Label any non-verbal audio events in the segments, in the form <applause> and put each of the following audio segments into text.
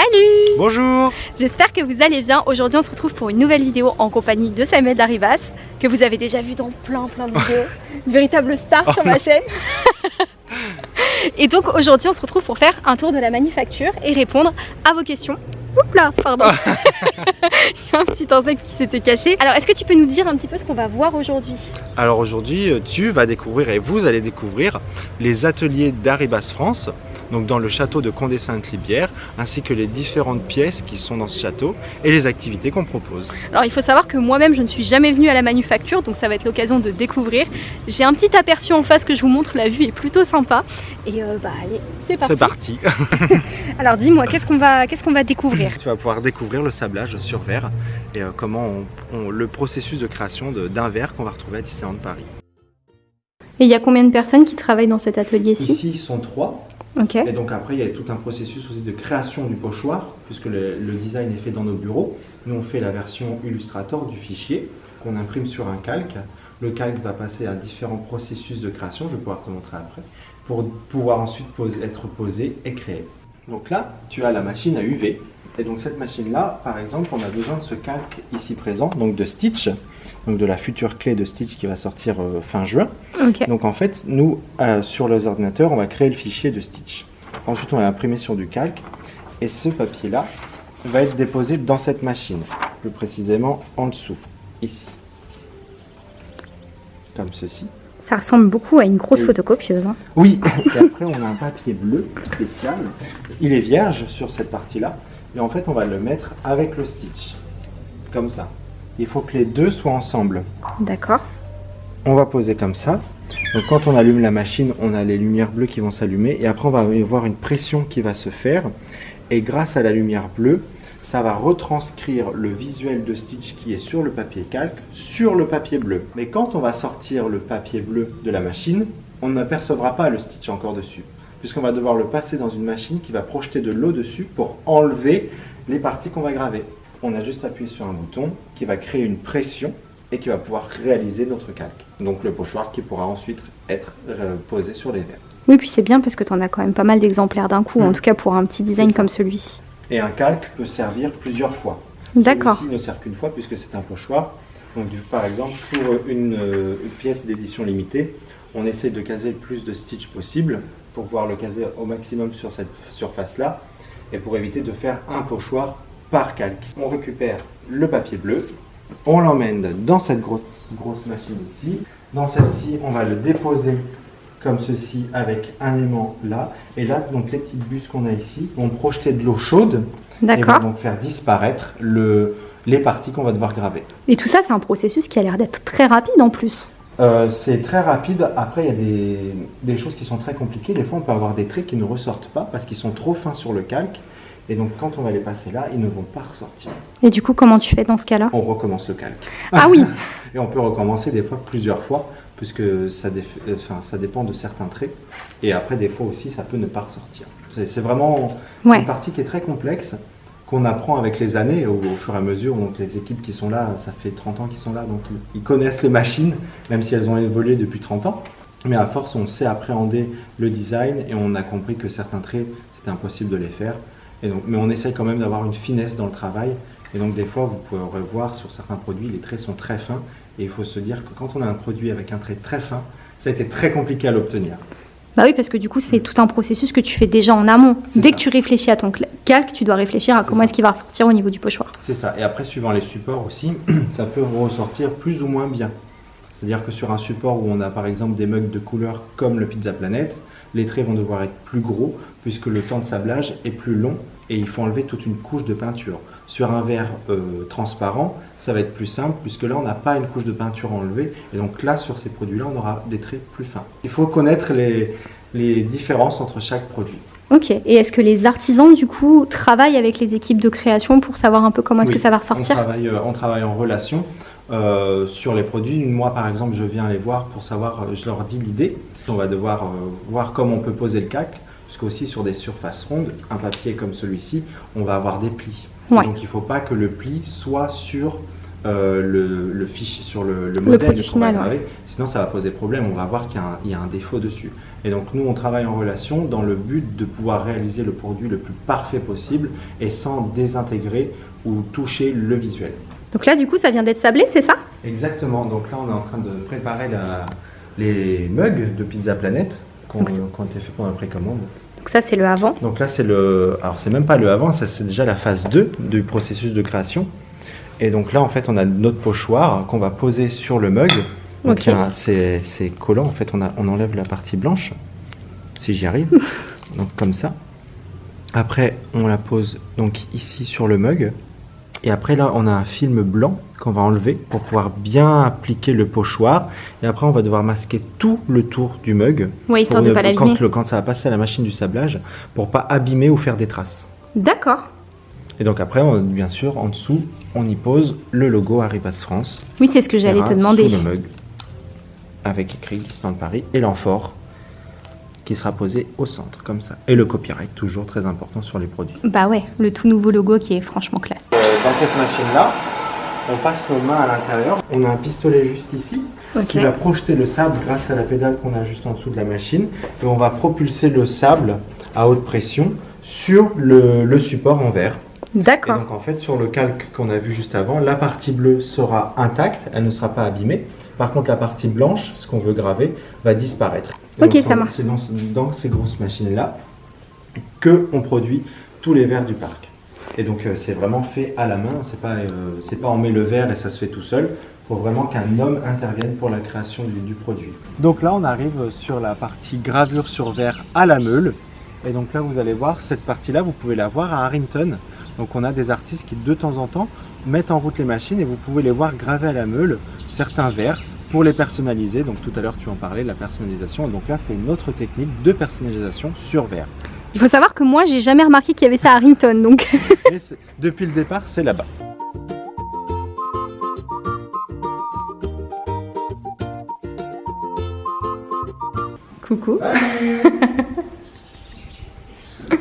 Salut Bonjour J'espère que vous allez bien. Aujourd'hui on se retrouve pour une nouvelle vidéo en compagnie de Samuel Daribas que vous avez déjà vu dans plein plein de vidéos. <laughs> Une véritable star Oh sur ma chaîne. <laughs> et donc aujourd'hui on se retrouve pour faire un tour de la manufacture et répondre à vos questions. Oups là, pardon. <laughs> Il y a un petit insecte qui s'était caché. Alors est-ce que tu peux nous dire un petit peu ce qu'on va voir aujourd'hui? Alors aujourd'hui, euh, tu vas découvrir et vous allez découvrir les ateliers d'Aribas France, donc dans le château de Condé-Sainte-Libière, ainsi que les différentes pièces qui sont dans ce château et les activités qu'on propose. Alors il faut savoir que moi-même je ne suis jamais venue à la manufacture donc ça va être l'occasion de découvrir. J'ai un petit aperçu en face que je vous montre, la vue est plutôt sympa. Et euh, bah allez, c'est parti. C'est parti <laughs> Alors dis-moi, qu'est-ce qu'on va, qu'est-ce qu'on va découvrir? Tu vas pouvoir découvrir le sablage sur verre et euh, comment on, on- le processus de création de- d'un verre qu'on va retrouver à Disneyland Paris. Et il y a combien de personnes qui travaillent dans cet atelier-ci? Ici, ils sont trois. Ok. Et donc après, il y a tout un processus aussi de création du pochoir, puisque le, le design est fait dans nos bureaux. Nous, on fait la version Illustrator du fichier qu'on imprime sur un calque. Le calque va passer à différents processus de création, je vais pouvoir te montrer après, pour pouvoir ensuite être posé et créé. Donc là, tu as la machine à UV. Et donc cette machine-là, par exemple, on a besoin de ce calque ici présent, donc de Stitch, donc de la future clé de Stitch qui va sortir euh, fin juin. Donc en fait, nous, euh, sur les ordinateurs, on va créer le fichier de Stitch. Ensuite, on va l'imprimer sur du calque. Et ce papier-là va être déposé dans cette machine. Plus précisément, en dessous, ici. Comme ceci. Ça ressemble beaucoup à une grosse Oui. photocopieuse. hein. Oui, <laughs> et après, on a un papier bleu spécial. Il est vierge sur cette partie-là. Et en fait, on va le mettre avec le Stitch. Comme ça. Il faut que les deux soient ensemble. D'accord. on va poser comme ça. Donc quand on allume la machine, on a les lumières bleues qui vont s'allumer et après on va avoir une pression qui va se faire et grâce à la lumière bleue, ça va retranscrire le visuel de Stitch qui est sur le papier calque sur le papier bleu. Mais quand on va sortir le papier bleu de la machine, on n'apercevra pas le Stitch encore dessus puisqu'on va devoir le passer dans une machine qui va projeter de l'eau dessus pour enlever les parties qu'on va graver. On a juste appuyé sur un bouton qui va créer une pression et qui va pouvoir réaliser notre calque. Donc le pochoir qui pourra ensuite être euh, posé sur les verres. Oui, puis c'est bien parce que tu en as quand même pas mal d'exemplaires d'un coup, en Mm. tout cas pour un petit design comme celui-ci. Et un calque peut servir plusieurs fois. D'accord. Celui-ci ne sert qu'une fois puisque c'est un pochoir. Donc par exemple pour une, euh, une pièce d'édition limitée, on essaie de caser le plus de stitch possible pour pouvoir le caser au maximum sur cette surface-là et pour éviter de faire un pochoir par calque. On récupère le papier bleu, on l'emmène dans cette grosse, grosse machine ici. Dans celle-ci, on va le déposer comme ceci avec un aimant là. Et là, donc les petites bus qu'on a ici vont projeter de l'eau chaude et vont donc faire disparaître le, les parties qu'on va devoir graver. Et tout ça, c'est un processus qui a l'air d'être très rapide en plus. Euh, c'est très rapide. Après, il y a des, des choses qui sont très compliquées. Des fois, on peut avoir des traits qui ne ressortent pas parce qu'ils sont trop fins sur le calque. Et donc, quand on va les passer là, ils ne vont pas ressortir. Et du coup, comment tu fais dans ce cas-là? On recommence le calque. Ah oui <laughs> Et on peut recommencer des fois plusieurs fois, puisque ça, euh, enfin, ça dépend de certains traits. Et après, des fois aussi, ça peut ne pas ressortir. C'est vraiment Ouais. une partie qui est très complexe, qu'on apprend avec les années, au, au fur et à mesure. Donc les équipes qui sont là, ça fait 30 ans qu'ils sont là, donc ils, ils connaissent les machines, même si elles ont évolué depuis 30 ans. Mais à force, on sait appréhender le design et on a compris que certains traits, c'était impossible de les faire. Et donc, mais on essaye quand même d'avoir une finesse dans le travail. Et donc des fois, vous pouvez revoir sur certains produits, les traits sont très fins. Et il faut se dire que quand on a un produit avec un trait très fin, ça a été très compliqué à l'obtenir. Bah oui, parce que du coup, c'est tout un processus que tu fais déjà en amont. Dès ça. que tu réfléchis à ton calque, tu dois réfléchir à comment est-ce qu'il va ressortir au niveau du pochoir. C'est ça. Et après, suivant les supports aussi, <clears throat> ça peut ressortir plus ou moins bien. C'est-à-dire que sur un support où on a par exemple des mugs de couleur comme le Pizza Planet, les traits vont devoir être plus gros puisque le temps de sablage est plus long et il faut enlever toute une couche de peinture. Sur un verre euh, transparent, ça va être plus simple puisque là on n'a pas une couche de peinture à enlever et donc là sur ces produits-là on aura des traits plus fins. Il faut connaître les, les différences entre chaque produit. Ok. Et est-ce que les artisans, du coup, travaillent avec les équipes de création pour savoir un peu comment est-ce Oui, que ça va On ressortir travaille, euh, on travaille en relation euh, sur les produits. Moi, par exemple, je viens les voir pour savoir, je leur dis l'idée. On va devoir euh, voir comment on peut poser le calque, parce qu'aussi sur des surfaces rondes, un papier comme celui-ci, on va avoir des plis. Ouais. Donc il ne faut pas que le pli soit sur euh, le, le fichier sur le, le modèle qu'on va final. Sinon, ça va poser problème. On va voir qu'il y, a un- il y a un défaut dessus. Et donc, nous, on travaille en relation dans le but de pouvoir réaliser le produit le plus parfait possible et sans désintégrer ou toucher le visuel. Donc là, du coup, ça vient d'être sablé, c'est ça? Exactement. Donc là, on est en train de préparer la- les mugs de Pizza Planet qui ont été faits pour la précommande. Donc ça, c'est le avant. Donc là, c'est le. Alors, c'est même pas le avant, ça c'est déjà la phase 2 du processus de création. Et donc là, en fait, on a notre pochoir qu'on va poser sur le mug. Donc c'est c'est collant, en fait, on, a, on enlève la partie blanche, si j'y arrive. <laughs> donc comme ça. Après, on la pose donc ici sur le mug. Et après, là, on a un film blanc qu'on va enlever pour pouvoir bien appliquer le pochoir. Et après, on va devoir masquer tout le tour du mug. Oui, histoire de ne- pas l'abîmer. quand, ça va passer à la machine du sablage, pour pas abîmer ou faire des traces. D'accord. Et donc après, on- bien sûr, en dessous, on y pose le logo Arribas France. Oui, c'est ce que j'allais te demander. Sous le mug, avec écrit Disneyland Paris et l'amphore qui sera posé au centre, comme ça. Et le copyright, toujours très important sur les produits. Bah ouais, le tout nouveau logo qui est franchement classe. Euh, dans cette machine-là, on passe nos mains à l'intérieur. On a un pistolet juste ici qui va projeter le sable grâce à la pédale qu'on a juste en dessous de la machine. Et on va propulser le sable à haute pression sur le, le support en verre. D'accord. donc en fait, sur le calque qu'on a vu juste avant, la partie bleue sera intacte, elle ne sera pas abîmée. Par contre, la partie blanche, ce qu'on veut graver, va disparaître. Ok, ça marche. C'est dans, dans ces grosses machines-là que on produit tous les verres du parc. Et donc euh, c'est vraiment fait à la main, c'est pas, euh, c'est pas on met le verre et ça se fait tout seul. Il faut vraiment qu'un homme intervienne pour la création du, du produit. Donc là, on arrive sur la partie gravure sur verre à la meule. Et donc là, vous allez voir, cette partie-là, vous pouvez la voir à Harrington. Donc on a des artistes qui de temps en temps mettent en route les machines et vous pouvez les voir graver à la meule certains verres pour les personnaliser. Donc tout à l'heure tu en parlais, la personnalisation. Donc là c'est une autre technique de personnalisation sur verre. Il faut savoir que moi, j'ai jamais remarqué qu'il y avait ça à Rington, donc. <laughs> Mais depuis le départ c'est là-bas. Coucou.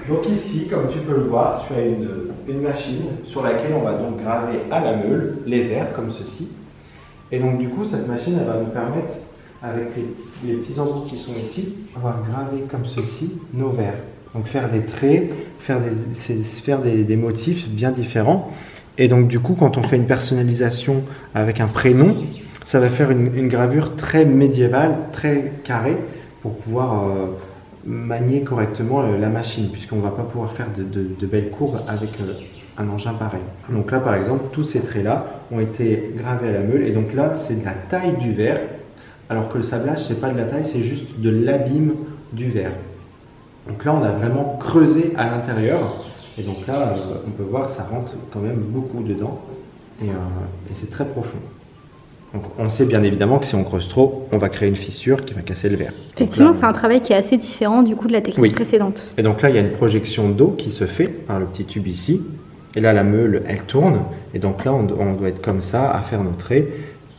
Donc ici, comme tu peux le voir, tu as une, une machine sur laquelle on va donc graver à la meule les verres comme ceci. Et donc du coup, cette machine, elle va nous permettre, avec les, petits embouts qui sont ici, va graver comme ceci nos verres. Donc faire des traits, faire des, faire des, motifs bien différents. Et donc du coup, quand on fait une personnalisation avec un prénom, ça va faire une, gravure très médiévale, très carrée, pour pouvoir euh, manier correctement euh, la machine, puisqu'on ne va pas pouvoir faire de belles courbes avec euh, un engin pareil. Donc là, par exemple, tous ces traits-là ont été gravés à la meule, et donc là, c'est de la taille du verre, alors que le sablage, c'est pas de la taille, c'est juste de l'abîme du verre. Donc là, on a vraiment creusé à l'intérieur, et donc là, euh, on peut voir que ça rentre quand même beaucoup dedans, et, euh, et c'est très profond. Donc on sait bien évidemment que si on creuse trop, on va créer une fissure qui va casser le verre. Effectivement, c'est un travail qui est assez différent du coup de la technique Oui. précédente. et donc là, il y a une projection d'eau qui se fait par le petit tube ici. Et là, la meule, elle tourne. Et donc là, on, do- on doit être comme ça à faire nos traits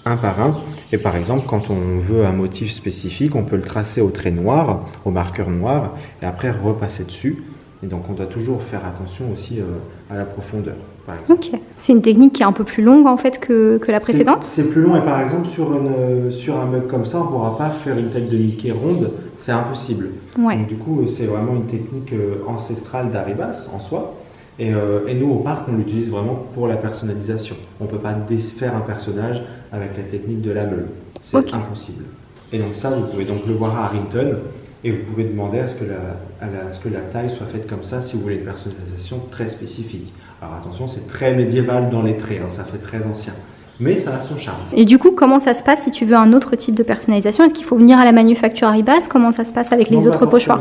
un par un. Et par exemple, quand on veut un motif spécifique, on peut le tracer au trait noir, au marqueur noir, et après repasser dessus. Et donc on doit toujours faire attention aussi euh, à la profondeur. Par. Ok. C'est une technique qui est un peu plus longue en fait que, que la précédente? C'est c'est plus long et par exemple sur, une, sur un mug comme ça, on ne pourra pas faire une tête de Mickey ronde, c'est impossible. Ouais. Donc du coup, c'est vraiment une technique euh, ancestrale d'Aribas en soi. Et, euh, et nous, au parc, on l'utilise vraiment pour la personnalisation. On ne peut pas défaire un personnage avec la technique de la meule. C'est impossible. Et donc ça, vous pouvez donc le voir à Harrington. Et vous pouvez demander à ce, que la, à la- à ce que la taille soit faite comme ça si vous voulez une personnalisation très spécifique. Alors attention, c'est très médiéval dans les traits, hein, ça fait très ancien. Mais ça a son charme. Et du coup, comment ça se passe si tu veux un autre type de personnalisation? Est-ce qu'il faut venir à la manufacture Arribas? Comment ça se passe avec les Non, autres pochoirs?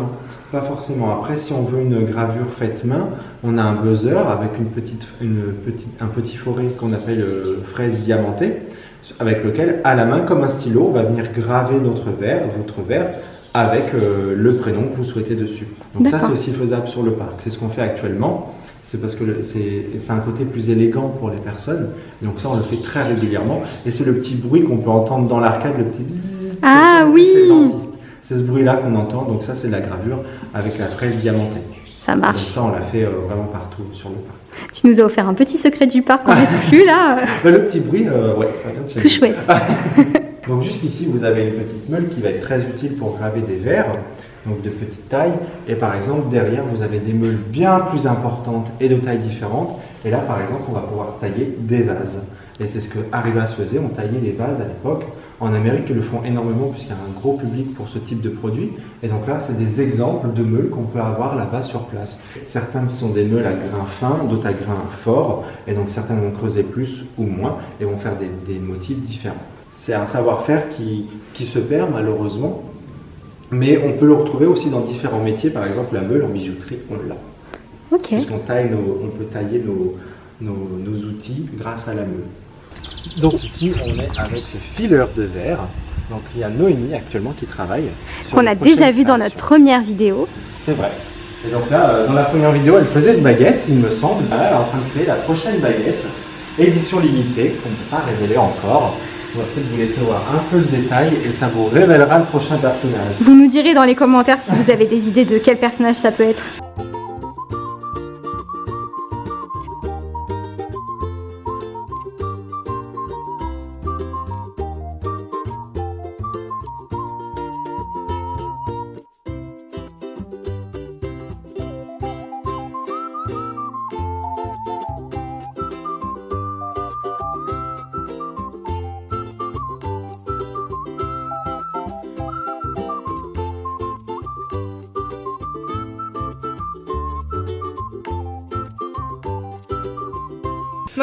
Pas forcément. Après, si on veut une gravure faite main, on a un buzzer avec une petite, une petite, un petit forêt qu'on appelle euh, fraise diamantée, avec lequel, à la main, comme un stylo, on va venir graver notre verre, votre verre, avec euh, le prénom que vous souhaitez dessus. Donc ça, c'est aussi faisable sur le parc. C'est ce qu'on fait actuellement. C'est parce que c'est un côté plus élégant pour les personnes. Donc ça, on le fait très régulièrement. Et c'est le petit bruit qu'on peut entendre dans l'arcade, le petit bzzz. Ah oui. C'est ce bruit-là qu'on entend. Donc ça, c'est la gravure avec la fraise diamantée. Ça Donc marche. ça, on l'a fait euh, vraiment partout sur le parc. Tu nous as offert un petit secret du parc en exclu là. <laughs> Bah, le petit bruit, euh, ouais, ça vient de chez Tout chouette. <laughs> Donc juste ici, vous avez une petite meule qui va être très utile pour graver des verres, donc de petite taille. Et par exemple, derrière, vous avez des meules bien plus importantes et de tailles différentes. Et là, par exemple, on va pouvoir tailler des vases. Et c'est ce que Arribas faisait, on taillait les vases à l'époque. En Amérique, ils le font énormément puisqu'il y a un gros public pour ce type de produit. Et donc là, c'est des exemples de meules qu'on peut avoir là-bas sur place. Certaines sont des meules à grains fins, d'autres à grains forts. Et donc certaines vont creuser plus ou moins et vont faire des, des motifs différents. C'est un savoir-faire qui, qui se perd malheureusement, mais on peut le retrouver aussi dans différents métiers. Par exemple, la meule en bijouterie, on l'a. Ok. Puisqu'on taille nos- on peut tailler nos, nos, nos outils grâce à la meule. Donc ici, on est avec le fileur de verre. Donc il y a Noémie actuellement qui travaille. Qu'on a déjà vu dans notre première vidéo. C'est vrai. Et donc là, euh, dans la première vidéo, elle faisait une baguette, il me semble. Là, elle est en train de créer la prochaine baguette. Édition limitée, qu'on ne peut pas révéler encore. Vous laisser voir un peu le détail et ça vous révélera le prochain personnage. Vous nous direz dans les commentaires si vous avez des idées de quel personnage ça peut être.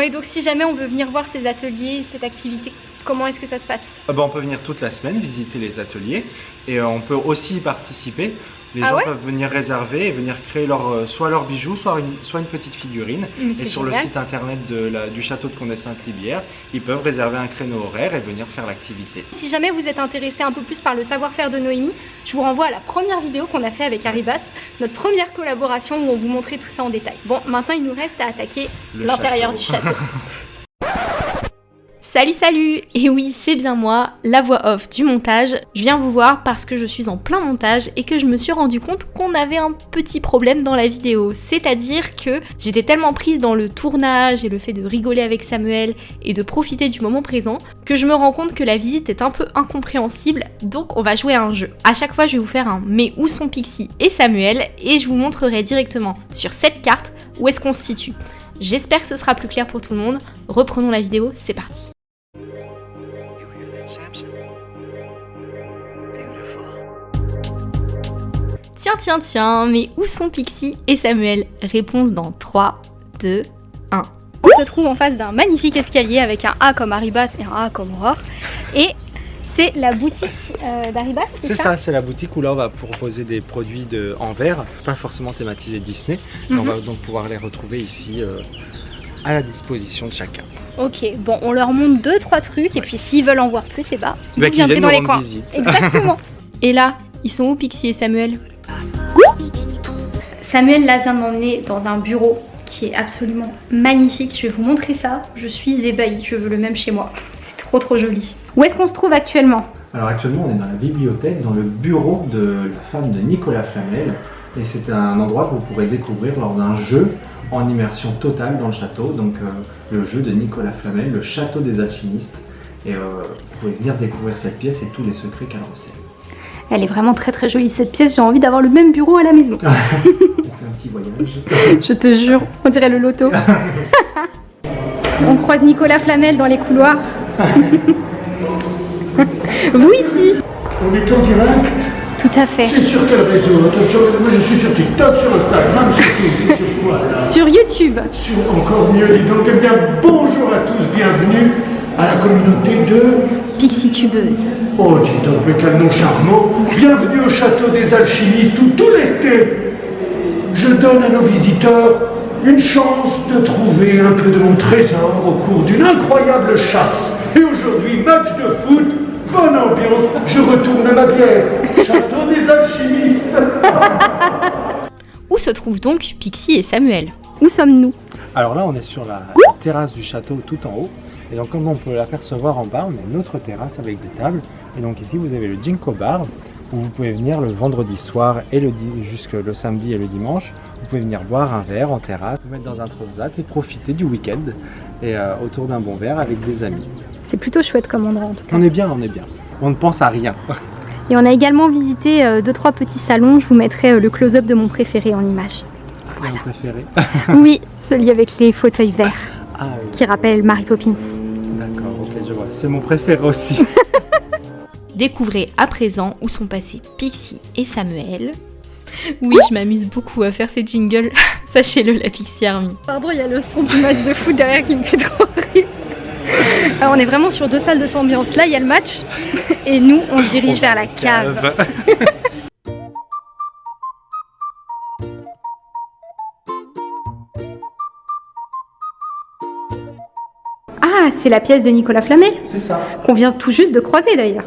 Et donc si jamais on veut venir voir ces ateliers, cette activité, comment est-ce que ça se passe? Ah bah, on peut venir toute la semaine visiter les ateliers et euh, on peut aussi participer. Les Ah gens ouais peuvent venir réserver et venir créer leur, euh, soit leurs bijoux, soit une, soit une petite figurine. Mais Et sur le site internet de la- du château de Condé-Sainte-Libière, ils peuvent réserver un créneau horaire et venir faire l'activité. Si jamais vous êtes intéressé un peu plus par le savoir-faire de Noémie, je vous renvoie à la première vidéo qu'on a fait avec Arribas, notre première collaboration où on vous montrait tout ça en détail. Bon, maintenant il nous reste à attaquer l'intérieur du château. <laughs> Salut salut Et oui c'est bien moi, la voix off du montage. Je viens vous voir parce que je suis en plein montage et que je me suis rendu compte qu'on avait un petit problème dans la vidéo. C'est-à-dire que j'étais tellement prise dans le tournage et le fait de rigoler avec Samuel et de profiter du moment présent que je me rends compte que la visite est un peu incompréhensible, donc on va jouer à un jeu. À chaque fois je vais vous faire un mais où sont Pixie et Samuel? et je vous montrerai directement sur cette carte où est-ce qu'on se situe. J'espère que ce sera plus clair pour tout le monde. Reprenons la vidéo, c'est parti. Tiens, tiens, tiens, mais où sont Pixie et Samuel? Réponse dans 3, 2, 1. On se trouve en face d'un magnifique escalier avec un A comme Arribas et un A comme Aurore. Et c'est la boutique euh, d'Arribas, C'est ça, c'est la boutique où là on va proposer des produits de, en verre, pas forcément thématisés Disney. Mhm. On va donc pouvoir les retrouver ici euh, à la disposition de chacun. Ok, bon, on leur montre deux, trois trucs, et puis s'ils veulent en voir plus, et bah, vous Bah, qu'ils viendrez viennent dans les coins. visite. Exactement. <laughs> et là, ils sont où Pixie et Samuel? Samuel là vient de m'emmener dans un bureau qui est absolument magnifique. Je vais vous montrer ça. Je suis ébahie. Je veux le même chez moi. C'est trop trop joli. Où est-ce qu'on se trouve actuellement? Alors actuellement on est dans la bibliothèque, dans le bureau de la femme de Nicolas Flamel. Et c'est un endroit que vous pourrez découvrir lors d'un jeu en immersion totale dans le château. Donc euh, le jeu de Nicolas Flamel, le château des alchimistes. Et euh, vous pouvez venir découvrir cette pièce et tous les secrets qu'elle recèle. Elle est vraiment très très jolie cette pièce. J'ai envie d'avoir le même bureau à la maison. <laughs> On fait un petit voyage. Je te jure, on dirait le loto. <laughs> on croise Nicolas Flamel dans les couloirs. <laughs> Vous ici On est en direct Tout à fait. C'est sur quel réseau? Attention, moi je suis sur TikTok, sur Instagram, sur sur quoi là? Sur YouTube. Sur encore mieux, dis donc. Eh bien, bonjour à tous, bienvenue à la communauté de... Pixie tubeuse. Oh, dis donc, mais quel nom charmant Bienvenue au château des alchimistes où tout l'été, je donne à nos visiteurs une chance de trouver un peu de mon trésor au cours d'une incroyable chasse. Et aujourd'hui, match de foot, bonne ambiance, je retourne à ma bière. Château des alchimistes <laughs> Où se trouvent donc Pixie et Samuel? Où sommes-nous? Alors là on est sur la terrasse du château tout en haut. Et donc comme on peut l'apercevoir en bas, on a une autre terrasse avec des tables. Et donc ici vous avez le Ginkgo Bar. où vous pouvez venir le vendredi soir et le jusque le samedi et le dimanche. Vous pouvez venir boire un verre en terrasse, vous mettre dans un transat et profiter du week-end et euh, autour d'un bon verre avec des amis. C'est plutôt chouette comme endroit en tout cas. On est bien, on est bien. On ne pense à rien. Et on a également visité euh, deux trois petits salons. Je vous mettrai euh, le close-up de mon préféré en image. Mon préféré <laughs> Oui, celui avec les fauteuils verts Ah oui, qui rappelle Mary Poppins. d'accord, ok, je vois. C'est mon préféré aussi. <laughs> Découvrez à présent où sont passés Pixie et Samuel. Oui, je m'amuse beaucoup à faire ces jingles. <laughs> Sachez-le, la Pixie Army. Pardon, il y a le son du match de foot derrière qui me fait trop rire. Alors on est vraiment sur deux salles de cette ambiance. Là, il y a le match et nous, on se dirige vers la cave. <laughs> Ah, c'est la pièce de Nicolas Flamel C'est ça. qu'on vient tout juste de croiser d'ailleurs.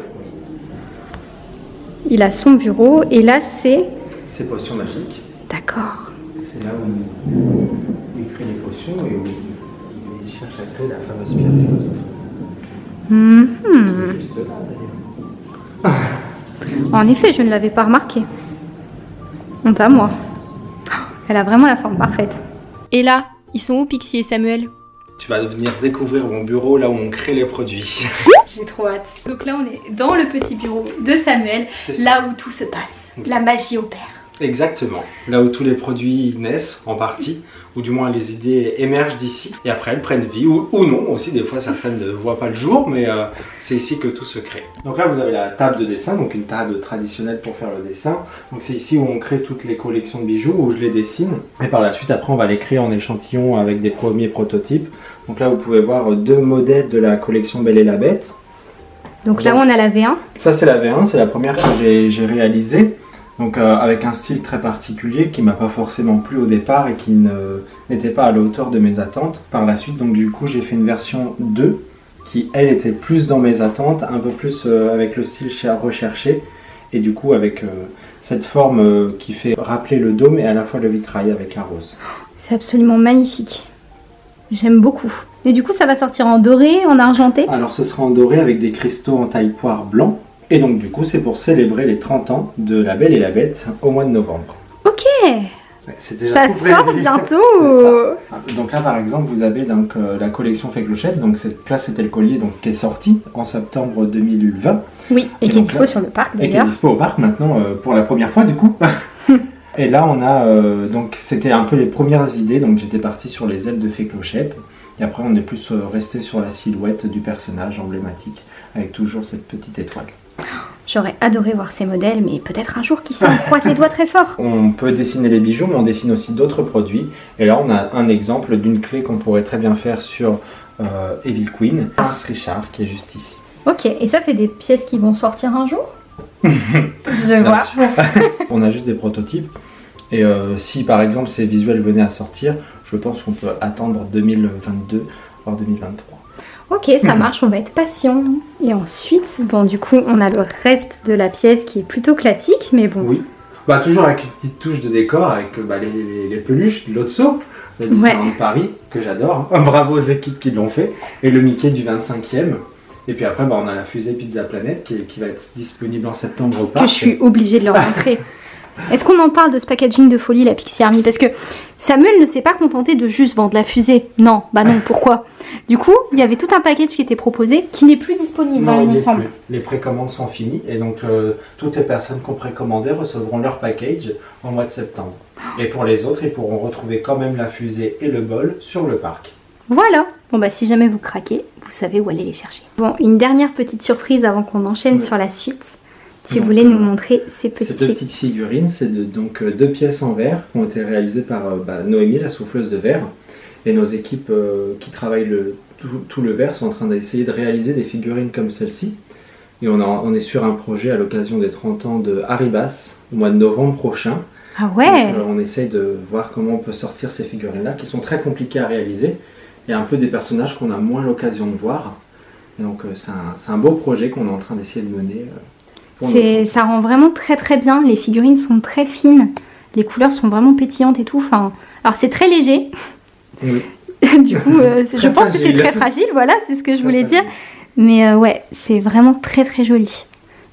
Il a son bureau et là c'est... C'est potions magiques. D'accord. C'est là où il crée les potions et où il cherche à créer la fameuse pierre philosophe. Mhm. C'est juste là d'ailleurs. En effet, je ne l'avais pas remarqué. Honte à moi. Elle a vraiment la forme parfaite. Et là, ils sont où Pixie et Samuel? Tu vas venir découvrir mon bureau là où on crée les produits. <laughs> J'ai trop hâte. Donc là, on est dans le petit bureau de Samuel, là où tout se passe. La magie opère. Exactement. Là où tous les produits naissent en partie, ou du moins les idées émergent d'ici, et après elles prennent vie, ou, ou non aussi, des fois certaines ne voient pas le jour, mais euh, c'est ici que tout se crée. Donc là vous avez la table de dessin, donc une table traditionnelle pour faire le dessin. Donc c'est ici où on crée toutes les collections de bijoux, où je les dessine, et par la suite après on va les créer en échantillon avec des premiers prototypes. Donc là vous pouvez voir deux modèles de la collection Belle et la Bête. Donc là, on a la V1. Ça c'est la V1, c'est la première que j'ai réalisée. Donc euh, avec un style très particulier qui m'a pas forcément plu au départ et qui n'était pas à la hauteur de mes attentes. Par la suite, donc du coup, j'ai fait une version 2 qui elle était plus dans mes attentes, un peu plus euh, avec le style cher- recherché et du coup avec euh, cette forme qui fait rappeler le dôme et à la fois le vitrail avec la rose. C'est absolument magnifique. J'aime beaucoup. Et du coup, ça va sortir en doré, en argenté? Alors ce sera en doré avec des cristaux en taille poire blanc et donc du coup c'est pour célébrer les 30 ans de La Belle et la Bête au mois de novembre. Ok, Ouais, c'est déjà ça sort bientôt. <laughs> ça. Donc là par exemple vous avez donc euh, la collection Fait Clochette, donc cette là c'était le collier donc, qui est sorti en septembre 2020 Oui, et Et qui est dispo là- sur le parc et qui est dispo au parc maintenant euh, pour la première fois du coup. <laughs> et là on a euh, donc c'était un peu les premières idées donc j'étais parti sur les ailes de Fait Clochette et après on est plus resté sur la silhouette du personnage emblématique avec toujours cette petite étoile. J'aurais adoré voir ces modèles, mais peut-être un jour, qui sait, on <laughs> croise les doigts très fort. On peut dessiner les bijoux, mais on dessine aussi d'autres produits. Et là, on a un exemple d'une clé qu'on pourrait très bien faire sur euh, Evil Queen, Prince Richard, qui est juste ici. Ok, et ça, c'est des pièces qui vont sortir un jour? <laughs> Je vois. <laughs> on a juste des prototypes. Et euh, si par exemple ces visuels venaient à sortir, je pense qu'on peut attendre 2022, voire 2023. Ok, ça <laughs> marche, on va être patient. Et ensuite, bon, du coup, on a le reste de la pièce qui est plutôt classique, mais bon. Oui. Bah, toujours avec une petite touche de décor, avec bah, les, les- les peluches de l'Otso, le Ouais. Disneyland de Paris, que j'adore. <laughs> Bravo aux équipes qui l'ont fait. Et le Mickey du 25e. Et puis après, bah, on a la fusée Pizza Planet qui, va être disponible en septembre au Que parc. je suis obligée de leur <laughs> montrer. Est-ce qu'on en parle de ce packaging de folie, la Pixie Army Parce que Samuel ne s'est pas contenté de juste vendre la fusée. Non, bah non, pourquoi? Du coup, il y avait tout un package qui était proposé, qui n'est plus disponible, hein, Non, il il me semble. plus. Les précommandes sont finies et donc euh, toutes les personnes qui ont précommandé recevront leur package au mois de septembre. Et pour les autres, ils pourront retrouver quand même la fusée et le bol sur le parc. Voilà. Bon bah si jamais vous craquez, vous savez où aller les chercher. Bon, une dernière petite surprise avant qu'on enchaîne Oui. sur la suite. Tu Donc, voulais nous montrer ces Ces petits deux petites figurines, c'est de- donc euh, deux pièces en verre qui ont été réalisées par euh, bah, Noémie, la souffleuse de verre. Et nos équipes euh, qui travaillent le, tout, tout le verre sont en train d'essayer de réaliser des figurines comme celle-ci. Et on, a- on est sur un projet à l'occasion des 30 ans de Haribas au mois de novembre prochain. Ah ouais euh, on essaye de voir comment on peut sortir ces figurines-là, qui sont très compliquées à réaliser, et un peu des personnages qu'on a moins l'occasion de voir. Et donc euh, c'est un, beau projet qu'on est en train d'essayer de mener. euh, C'est, ça rend vraiment très très bien. Les figurines sont très fines. Les couleurs sont vraiment pétillantes et tout. Enfin, alors c'est très léger. Oui. <laughs> du coup, euh, je pense que c'est très fragile. Voilà, c'est ce que je voulais dire. Mais euh, ouais, c'est vraiment très très joli.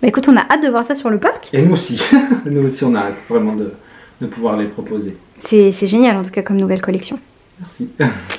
Bah écoute, on a hâte de voir ça sur le parc. Et nous aussi, <laughs> nous aussi on a hâte vraiment de, de pouvoir les proposer. C'est c'est génial en tout cas comme nouvelle collection. Merci. <laughs>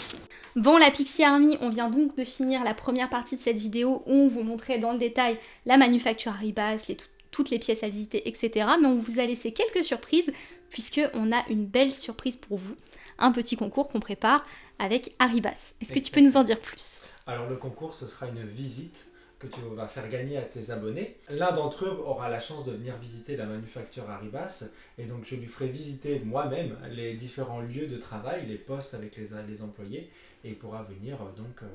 Bon, la Pixie Army, on vient donc de finir la première partie de cette vidéo où on vous montrait dans le détail la manufacture Arribas, toutes les pièces à visiter, etc. Mais on vous a laissé quelques surprises puisque on a une belle surprise pour vous, un petit concours qu'on prépare avec Arribas. Est-ce que tu peux nous en dire plus? Alors le concours, ce sera une visite que tu vas faire gagner à tes abonnés. L'un d'entre eux aura la chance de venir visiter la manufacture Arribas et donc je lui ferai visiter moi-même les différents lieux de travail, les postes avec les employés et pourra venir euh, donc euh,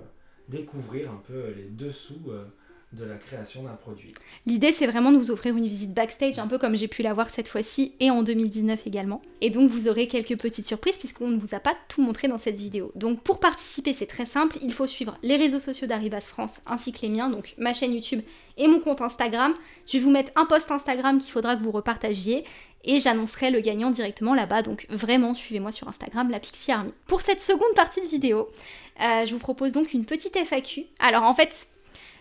découvrir un peu les dessous euh, de la création d'un produit. L'idée, c'est vraiment de vous offrir une visite backstage, un peu comme j'ai pu l'avoir cette fois-ci et en 2019 également. Et donc, vous aurez quelques petites surprises puisqu'on ne vous a pas tout montré dans cette vidéo. Donc, pour participer, c'est très simple. Il faut suivre les réseaux sociaux d'Arribas France ainsi que les miens, donc ma chaîne YouTube et mon compte Instagram. Je vais vous mettre un post Instagram qu'il faudra que vous repartagiez et j'annoncerai le gagnant directement là-bas. Donc, vraiment, suivez-moi sur Instagram, la Pixie Army. Pour cette seconde partie de vidéo, euh, je vous propose donc une petite FAQ. Alors, en fait,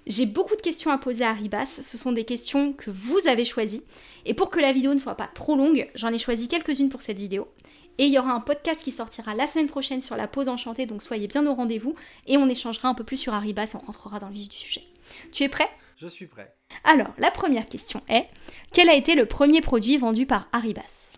j'ai beaucoup de questions à poser à Arribas, ce sont des questions que vous avez choisies. Et pour que la vidéo ne soit pas trop longue, j'en ai choisi quelques-unes pour cette vidéo. Et il y aura un podcast qui sortira la semaine prochaine sur la pause enchantée, donc soyez bien au rendez-vous. Et on échangera un peu plus sur Arribas et on rentrera dans le vif du sujet. Tu es prêt? Je suis prêt. Alors, la première question est, quel a été le premier produit vendu par Arribas?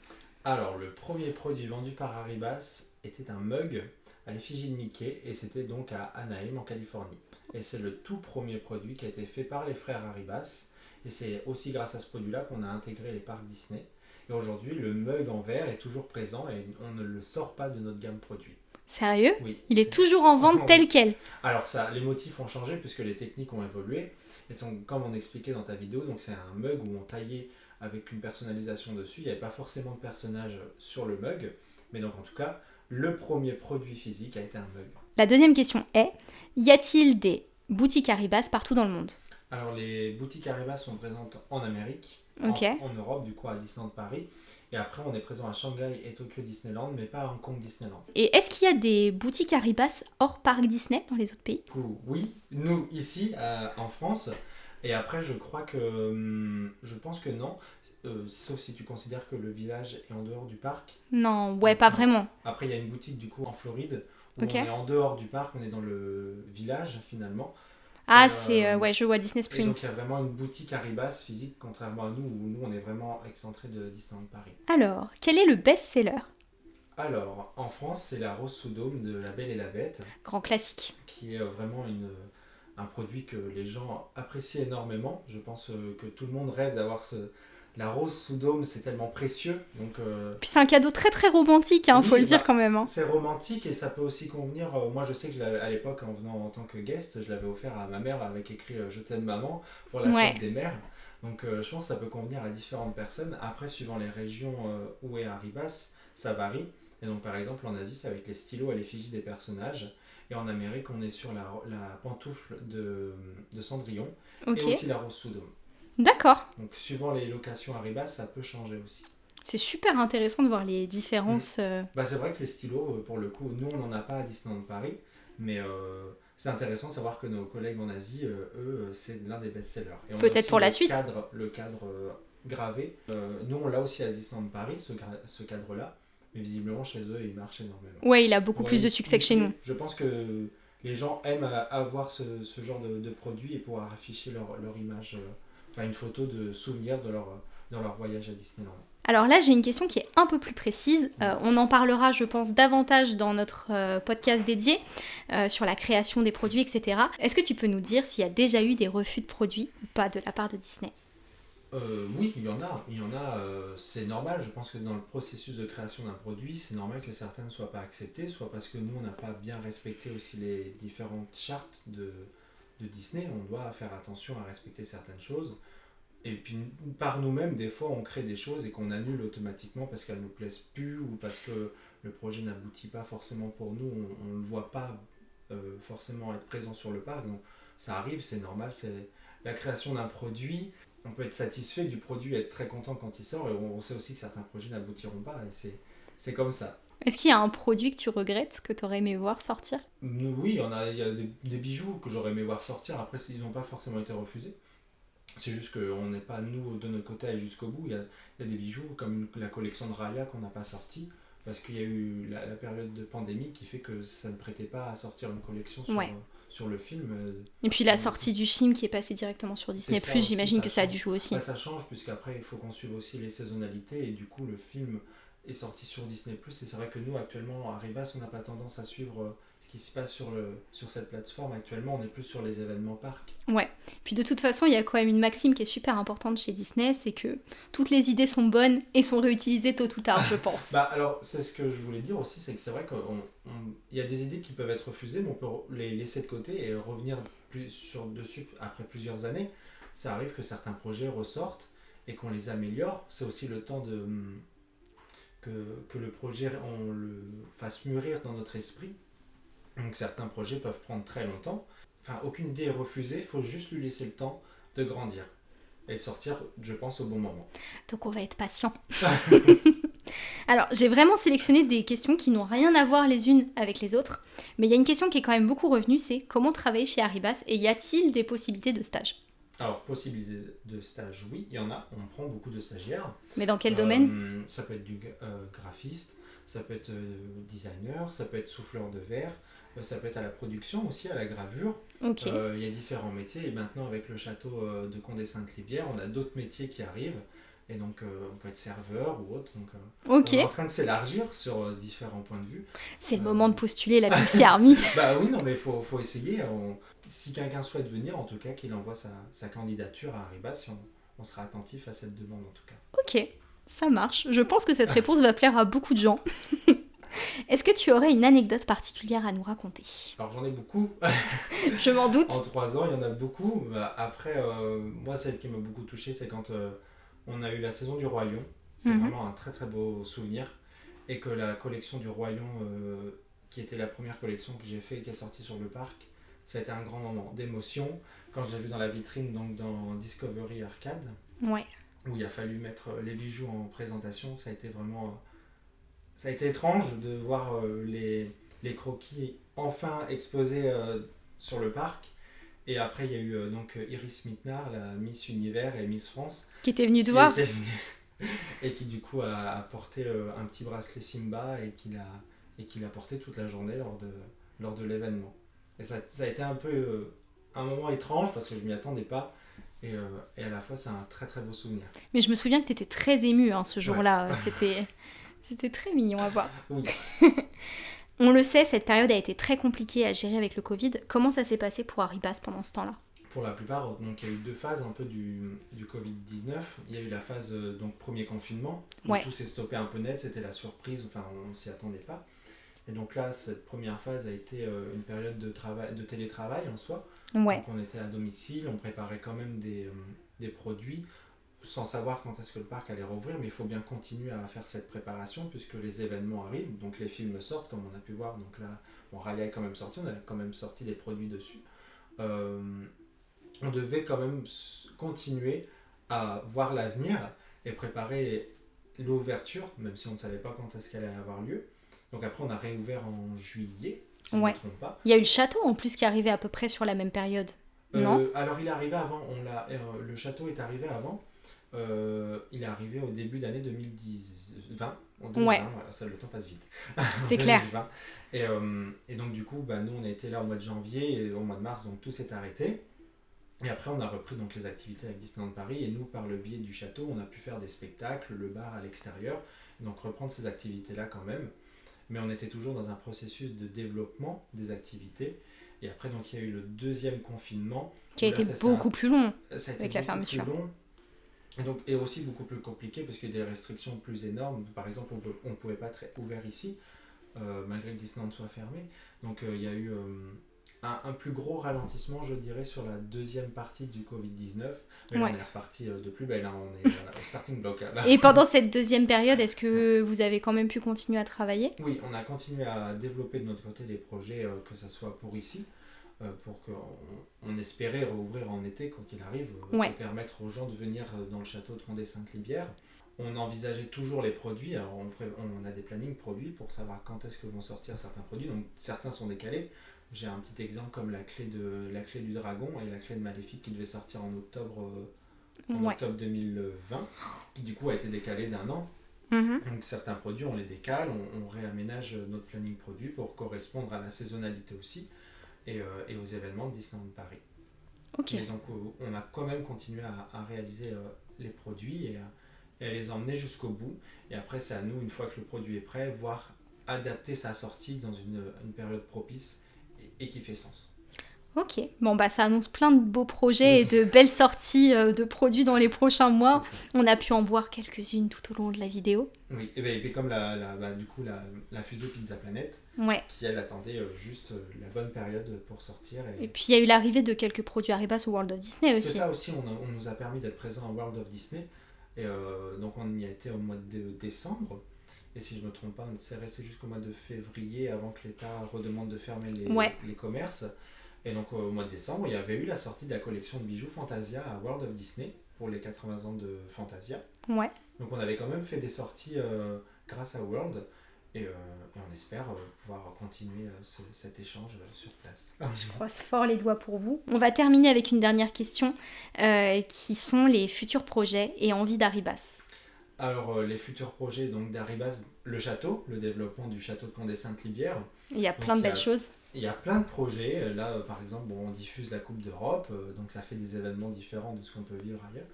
Alors le premier produit vendu par Arribas était un mug à l'effigie de Mickey et c'était donc à Anaheim en Californie. Et c'est le tout premier produit qui a été fait par les frères Arribas. Et c'est aussi grâce à ce produit-là qu'on a intégré les parcs Disney. Et aujourd'hui, le mug en verre est toujours présent et on ne le sort pas de notre gamme produit. Sérieux? Oui. Il est toujours en vente tel quel. Alors ça, les motifs ont changé puisque les techniques ont évolué. Et sont, comme on expliquait dans ta vidéo, donc c'est un mug où on taillait avec une personnalisation dessus. Il n'y avait pas forcément de personnage sur le mug. Mais donc en tout cas, le premier produit physique a été un mug. La deuxième question est, y a-t-il des boutiques Arribas partout dans le monde? Alors les boutiques Arriva sont présentes en Amérique, en- Europe, du coup à Disneyland Paris. Et après on est présent à Shanghai et Tokyo Disneyland, mais pas à Hong Kong Disneyland. Et est-ce qu'il y a des boutiques Arribas hors parc Disney dans les autres pays? Oui, nous ici euh, en France. Et après, je crois que. hum, je pense que non. euh, sauf si tu considères que le village est en dehors du parc. Non, ouais, pas vraiment. Après, il y a une boutique du coup en Floride où Ok. on est en dehors du parc, on est dans le village finalement. Ah, Euh, c'est... euh, ouais, je vois Disney Et Springs. donc, il y a vraiment une boutique Arribas physique, contrairement à nous où nous on est vraiment excentré de Disneyland Paris. Alors, quel est le best-seller? Alors, en France, c'est la Rose sous dôme de La Belle et la Bête. Grand classique. qui est euh, vraiment une, un produit que les gens apprécient énormément. Je pense euh, que tout le monde rêve d'avoir ce... La rose sous dôme, c'est tellement précieux. Donc, euh, Puis c'est un cadeau très très romantique, hein, Oui, faut le bah, dire quand même. hein. c'est romantique et ça peut aussi convenir. euh, moi, je sais que je à l'époque, en venant en tant que guest, je l'avais offert à ma mère avec écrit euh, Je t'aime maman pour la Ouais. fête des mères. Donc, euh, je pense que ça peut convenir à différentes personnes. Après, suivant les régions où est Arribas, ça varie. Et donc, par exemple, en Asie, c'est avec les stylos à l'effigie des personnages. Et en Amérique, on est sur la, la pantoufle de, de Cendrillon Ok, et aussi la rose sous dôme. D'accord. Donc, suivant les locations Arribas, ça peut changer aussi. C'est super intéressant de voir les différences. euh, Bah, c'est vrai que les stylos, euh, pour le coup, nous, on n'en a pas à Disneyland Paris, mais euh, c'est intéressant de savoir que nos collègues en Asie, euh, eux, c'est l'un des best-sellers. Peut-être pour la suite. Cadre, le cadre euh, gravé. Nous, on l'a aussi à Disneyland Paris, ce, cadre-là, mais visiblement, chez eux, il marche énormément. Ouais, il a beaucoup Ouais, plus de succès que chez nous. Je pense que les gens aiment avoir ce, ce genre de, de produit et pouvoir afficher leur, leur image, enfin une photo de souvenir de leur, de leur voyage à Disneyland. Alors là, j'ai une question qui est un peu plus précise. Euh, on en parlera, je pense, davantage dans notre euh, podcast dédié euh, sur la création des produits, etc. Est-ce que tu peux nous dire s'il y a déjà eu des refus de produits ou pas de la part de Disney? Oui, il y en a. Il y en a. c'est normal. Je pense que dans le processus de création d'un produit, c'est normal que certains ne soient pas acceptés, soit parce que nous, on n'a pas bien respecté aussi les différentes chartes de, de Disney. On doit faire attention à respecter certaines choses. Et puis, par nous-mêmes, des fois, on crée des choses et qu'on annule automatiquement parce qu'elles nous plaisent plus ou parce que le projet n'aboutit pas forcément pour nous. On ne le voit pas euh, forcément être présent sur le parc. Donc, ça arrive, c'est normal. C'est la création d'un produit on peut être satisfait du produit, être très content quand il sort, et on, on sait aussi que certains projets n'aboutiront pas, et c'est comme ça. Est-ce qu'il y a un produit que tu regrettes, que tu aurais aimé voir sortir? Oui, il y, en a, il y a des, des bijoux que j'aurais aimé voir sortir, après ils n'ont pas forcément été refusés. C'est juste qu'on n'est pas, nous, de notre côté, jusqu'au bout. Il y, a, il y a des bijoux comme la collection de Raya qu'on n'a pas sortie parce qu'il y a eu la, la période de pandémie qui fait que ça ne prêtait pas à sortir une collection sur, Ouais. sur le film. Euh, Et puis la sortie du film qui est passée directement sur Disney+, j'imagine que ça a dû jouer aussi. Bah, ça change puisqu'après il faut qu'on suive aussi les saisonnalités et du coup le film est sorti sur Disney et c'est vrai que nous actuellement à Rivas on n'a pas tendance à suivre euh, ce qui se passe sur, le, sur cette plateforme actuellement on est plus sur les événements parcs. Puis de toute façon, il y a quand même une maxime qui est super importante chez Disney, c'est que toutes les idées sont bonnes et sont réutilisées tôt ou tard, je <laughs> pense. bah alors c'est ce que je voulais dire aussi c'est que c'est vrai qu'il y a des idées qui peuvent être refusées mais on peut les laisser de côté et revenir plus sur dessus après plusieurs années. Ça arrive que certains projets ressortent et qu'on les améliore. C'est aussi le temps de hum, que, que le projet on le fasse mûrir dans notre esprit. Donc certains projets peuvent prendre très longtemps. Enfin aucune idée est refusée. Il faut juste lui laisser le temps de grandir et de sortir je pense au bon moment. Donc on va être patient. <laughs> <laughs> Alors, j'ai vraiment sélectionné des questions qui n'ont rien à voir les unes avec les autres, mais il y a une question qui est quand même beaucoup revenue, c'est comment travailler chez Arribas et y a-t-il des possibilités de stage? Alors possibilité de stage oui il y en a on prend beaucoup de stagiaires Mais dans quel Euh, domaine? Ça peut être du euh, graphiste, ça peut être euh, designer, ça peut être souffleur de verre, ça peut être à la production aussi, à la gravure. Ok. Euh, Il y a différents métiers et maintenant avec le château de Condé-Sainte-Libière, on a d'autres métiers qui arrivent. Et donc euh, on peut être serveur ou autre. Donc, euh. On est en train de s'élargir sur euh, différents points de vue. C'est le moment de postuler la <laughs> Pixie Army. Bah oui, non mais il faut, faut essayer. On- Si quelqu'un souhaite venir, en tout cas, qu'il envoie sa, sa candidature à Arribas, si on, on sera attentif à cette demande en tout cas. Ok, ça marche. Je pense que cette <laughs> réponse va plaire à beaucoup de gens. <laughs> Est-ce que tu aurais une anecdote particulière à nous raconter? Alors j'en ai beaucoup. Je m'en doute. En trois ans, il y en a beaucoup. Bah, après, moi, celle qui m'a beaucoup touché, c'est quand on a eu la saison du Roi Lion. C'est Mhm. vraiment un très très beau souvenir. Et que la collection du Roi Lion, euh, qui était la première collection que j'ai fait et qui est sortie sur le parc, ça a été un grand moment d'émotion. Quand j'ai vu dans la vitrine, donc dans Discovery Arcade, Ouais. où il a fallu mettre les bijoux en présentation, ça a été vraiment. euh, ça a été étrange de voir euh, les, les croquis enfin exposés sur le parc. Et après, il y a eu euh, donc euh, Iris Mittenard, la Miss Univers et Miss France, Qui était venu te voir était venue et qui du coup a apporté euh, un petit bracelet Simba et qui l'a et qui l'a porté toute la journée lors de lors de l'événement. Et ça, ça a été un peu euh, un moment étrange parce que je m'y attendais pas. Et, euh, et à la fois, c'est un très très beau souvenir. Mais je me souviens que t'étais très ému hein, ce jour-là. C'était, c'était très mignon à voir. Oui. <laughs> On le sait, cette période a été très compliquée à gérer avec le Covid. Comment ça s'est passé pour Arribas pendant ce temps-là? Pour la plupart, donc il y a eu deux phases un peu du, du Covid-19. Il y a eu la phase euh, donc premier confinement, où Ouais. tout s'est stoppé un peu net, c'était la surprise, enfin on s'y attendait pas. Et donc là, cette première phase a été euh, une période de, travail, de télétravail en soi. Ouais. Donc on était à domicile, on préparait quand même des, euh, des produits sans savoir quand est-ce que le parc allait rouvrir, mais il faut bien continuer à faire cette préparation puisque les événements arrivent, donc les films sortent comme on a pu voir. Donc là, bon, Raya est quand même sorti, on avait quand même sorti des produits dessus. Euh, on devait quand même continuer à voir l'avenir et préparer l'ouverture, même si on ne savait pas quand est-ce qu'elle allait avoir lieu. Donc après, on a réouvert en juillet, si je ne Ouais. me trompe pas. Il y a eu le château en plus qui arrivait à peu près sur la même période. Non? Euh, Alors il est arrivé avant, on l'a, euh, le château est arrivé avant. Euh, il est arrivé au début d'année 2020. En 2020, Ouais. voilà, ça, le temps passe vite. C'est <laughs> clair. 2020. Et, euh, et donc du coup, bah, nous on a été là au mois de janvier et au mois de mars, donc tout s'est arrêté. Et après on a repris donc les activités avec Disneyland Paris et nous par le biais du château, on a pu faire des spectacles, le bar à l'extérieur, donc reprendre ces activités là quand même. Mais on était toujours dans un processus de développement des activités. Et après donc il y a eu le deuxième confinement Qui a Là, été beaucoup un- plus long. ça a été Avec la fermeture. plus long. Et, donc, et aussi beaucoup plus compliqué parce qu'il y a des restrictions plus énormes. Par exemple, on ne pouvait pas être ouvert ici, euh, malgré que Disneyland soit fermé. Donc euh, il y a eu euh, un, un plus gros ralentissement, je dirais, sur la deuxième partie du Covid-19. Mais là, Ouais. on est reparti de plus belle. hein. On est au starting block. hein, là. Et pendant cette deuxième période, est-ce que vous avez quand même pu continuer à travailler? Oui, on a continué à développer de notre côté des projets, que ce soit pour ici, pour qu'on on espérait rouvrir en été, quoi qu'il arrive, euh, Ouais. et permettre aux gens de venir euh, dans le château de Condé-Sainte-Libière. On envisageait toujours les produits, alors on, pré- on a des plannings produits pour savoir quand est-ce que vont sortir certains produits, donc certains sont décalés. J'ai un petit exemple comme la clé, de, la clé du dragon et la clé de Maléfique qui devait sortir en octobre en Ouais. octobre 2020, qui du coup a été décalé d'un an. Mhm. Donc certains produits, on les décale, on, on réaménage notre planning produit pour correspondre à la saisonnalité aussi et, euh, et aux événements de Disneyland Paris. Ok. Et donc euh, on a quand même continué à, à réaliser euh, les produits et à, et à les emmener jusqu'au bout. Et après, c'est à nous, une fois que le produit est prêt, voir adapter sa sortie dans une, une période propice et, et qui fait sens. Ok. Bon, bah, ça annonce plein de beaux projets et de belles sorties euh, de produits dans les prochains mois. C'est. On a pu en voir quelques-unes tout au long de la vidéo. Oui, et, ben, et comme la, la- bah, du coup la, la fusée Pizza Planet, Ouais. qui elle attendait euh, juste euh, la bonne période pour sortir. Et puis, il y a eu l'arrivée de quelques produits Arribas au World of Disney C'est aussi. ça aussi, on, a- on nous a permis d'être présents à World of Disney. Et euh, donc on y a été au mois de décembre. Et si je ne me trompe pas, on s'est resté jusqu'au mois de février avant que l'État redemande de fermer les, Ouais. les commerces. Et donc au mois de décembre, il y avait eu la sortie de la collection de bijoux Fantasia à World of Disney pour les 80 ans de Fantasia. Ouais. Donc on avait quand même fait des sorties euh, grâce à World. Et, euh, et on espère euh, pouvoir continuer ce- cet échange sur place. <laughs> Je croise fort les doigts pour vous. On va terminer avec une dernière question qui sont les futurs projets et envies d'Arribas. Alors, les futurs projets donc d'Arribas, le château, le développement du château de Condé-Sainte-Libière. Il y a plein de Donc, a- belles choses. Il y a plein de projets. Euh, Là, par exemple, bon, on diffuse la Coupe d'Europe, euh, donc ça fait des événements différents de ce qu'on peut vivre ailleurs.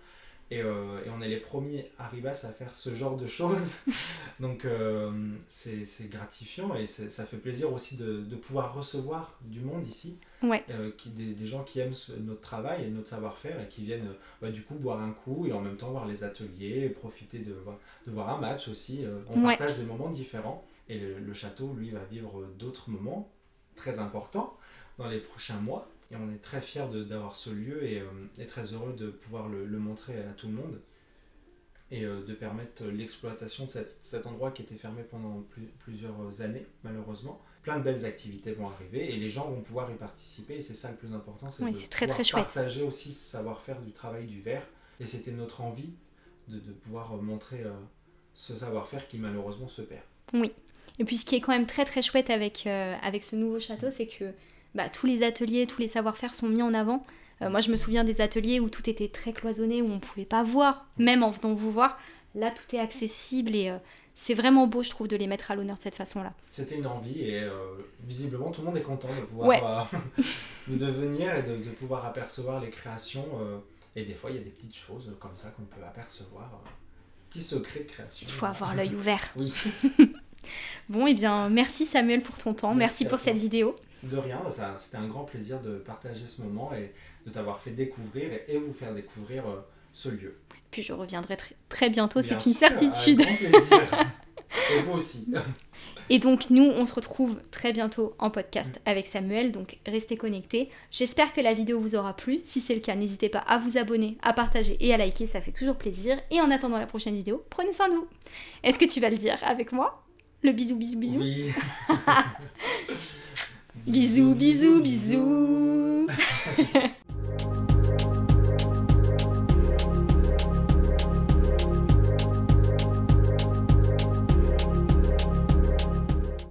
Et, euh, et on est les premiers Arribas à faire ce genre de choses. <laughs> donc, euh, c'est gratifiant et ça fait plaisir aussi de, de pouvoir recevoir du monde ici. Ouais. Euh, qui, des, des gens qui aiment notre travail et notre savoir-faire et qui viennent bah, du coup boire un coup et en même temps voir les ateliers, et profiter de, voir- de voir un match aussi. On Ouais. partage des moments différents et le, le château, lui, va vivre d'autres moments très importants dans les prochains mois. Et on est très fiers d'avoir ce lieu et, euh, et très heureux de pouvoir le, le montrer à tout le monde et euh, de permettre l'exploitation de cet, cet endroit qui était fermé pendant plus- plusieurs années, malheureusement. Plein de belles activités vont arriver et les gens vont pouvoir y participer et c'est ça le plus important, c'est Oui, de c'est très, pouvoir très chouette. partager aussi ce savoir-faire du travail du verre et c'était notre envie de, de pouvoir montrer euh, ce savoir-faire qui malheureusement se perd. Et puis ce qui est quand même très très chouette avec, euh, avec ce nouveau château, c'est que bah, tous les ateliers, tous les savoir-faire sont mis en avant. Euh, moi je me souviens des ateliers où tout était très cloisonné, où on ne pouvait pas voir, même en venant vous voir. Là tout est accessible et euh, c'est vraiment beau je trouve de les mettre à l'honneur de cette façon-là. C'était une envie et visiblement tout le monde est content de pouvoir Ouais. <laughs> <laughs> de devenir et de, de pouvoir apercevoir les créations. et des fois, il y a des petites choses comme ça qu'on peut apercevoir. petits secrets de création. Il faut avoir l'œil ouvert. Oui, <laughs> Bon et bien merci Samuel pour ton temps, merci, pour toi. cette vidéo. de rien, ça- c'était un grand plaisir de partager ce moment et de t'avoir fait découvrir et, vous faire découvrir euh, ce lieu. Puis je reviendrai très, très bientôt, Bien c'est une certitude. Avec grand plaisir. <laughs> et vous aussi. Et donc nous, on se retrouve très bientôt en podcast avec Samuel, donc restez connectés. J'espère que la vidéo vous aura plu. Si c'est le cas, n'hésitez pas à vous abonner, à partager et à liker, ça fait toujours plaisir. Et en attendant la prochaine vidéo, prenez soin de vous. Est-ce que tu vas le dire avec moi? Le bisou, bisou, bisou. Oui. <laughs> bisous, bisous, bisous. bisous. <laughs>